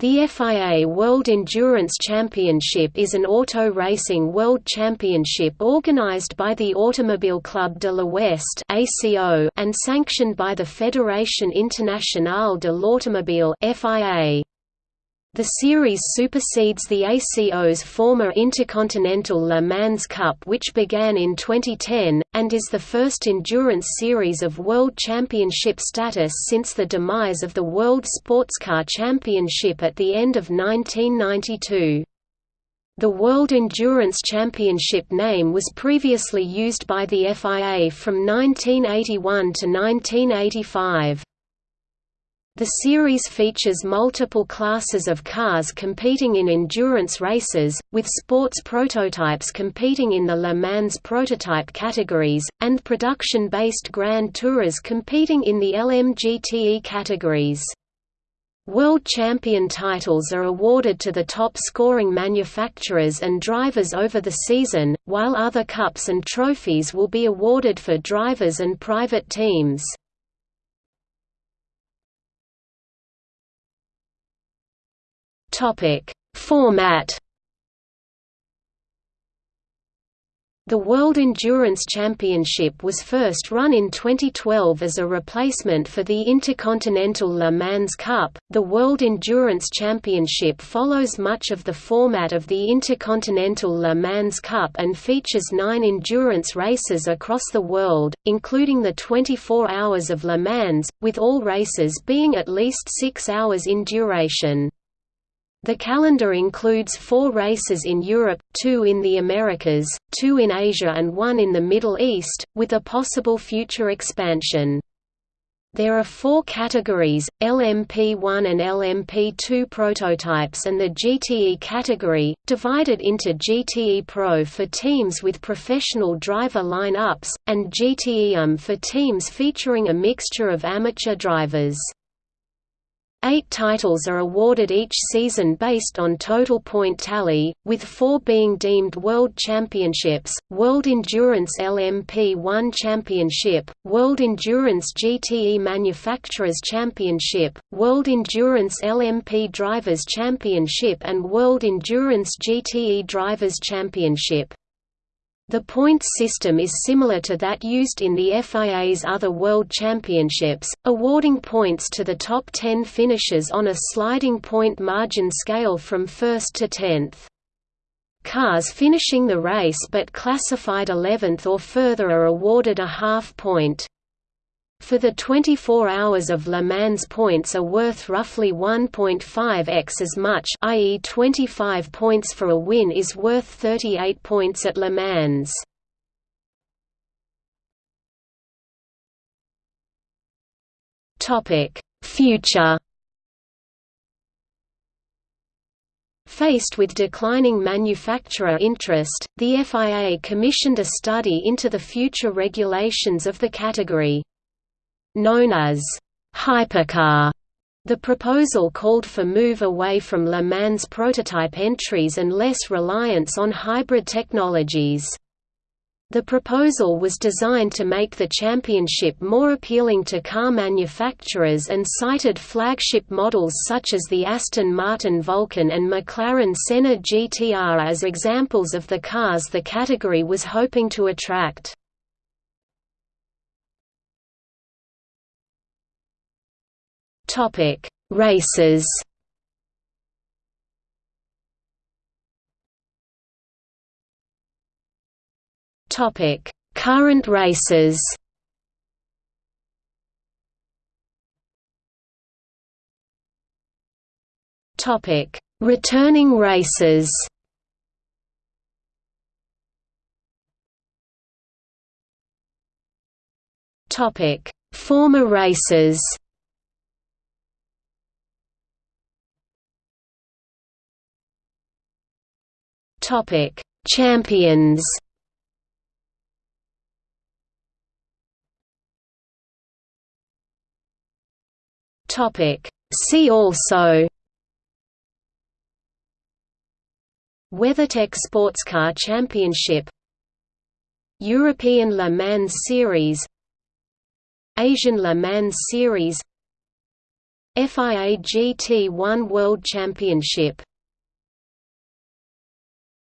The FIA World Endurance Championship is an auto racing world championship organized by the Automobile Club de l'Ouest and sanctioned by the Fédération Internationale de l'Automobile FIA. The series supersedes the ACO's former Intercontinental Le Mans Cup which began in 2010, and is the first endurance series of World Championship status since the demise of the World Sportscar Championship at the end of 1992. The World Endurance Championship name was previously used by the FIA from 1981 to 1985. The series features multiple classes of cars competing in endurance races, with sports prototypes competing in the Le Mans prototype categories, and production-based Grand Tourers competing in the LMGTE categories. World champion titles are awarded to the top scoring manufacturers and drivers over the season, while other cups and trophies will be awarded for drivers and private teams. Topic: Format The World Endurance Championship was first run in 2012 as a replacement for the Intercontinental Le Mans Cup. The World Endurance Championship follows much of the format of the Intercontinental Le Mans Cup and features nine endurance races across the world, including the 24 Hours of Le Mans, with all races being at least six hours in duration. The calendar includes four races in Europe, two in the Americas, two in Asia and one in the Middle East, with a possible future expansion. There are four categories, LMP1 and LMP2 prototypes and the GTE category, divided into GTE Pro for teams with professional driver line-ups, and GTE um for teams featuring a mixture of amateur drivers. Eight titles are awarded each season based on total point tally, with four being deemed World Championships, World Endurance LMP1 Championship, World Endurance GTE Manufacturers Championship, World Endurance LMP Drivers Championship and World Endurance GTE Drivers Championship. The points system is similar to that used in the FIA's other World Championships, awarding points to the top 10 finishers on a sliding point margin scale from 1st to 10th. Cars finishing the race but classified 11th or further are awarded a half point. For the 24 hours of Le Mans points are worth roughly 1.5x as much i.e. 25 points for a win is worth 38 points at Le Mans. Future Faced with declining manufacturer interest, the FIA commissioned a study into the future regulations of the category. Known as hypercar, the proposal called for move away from Le Mans prototype entries and less reliance on hybrid technologies. The proposal was designed to make the championship more appealing to car manufacturers and cited flagship models such as the Aston Martin Vulcan and McLaren Senna GTR as examples of the cars the category was hoping to attract. Topic: Races. Topic: Current races. Topic: Returning races. Topic: Former races. Topic: Champions. Topic: See also. WeatherTech Sportscar Championship European Le Mans Series Asian Le Mans Series FIA GT1 World Championship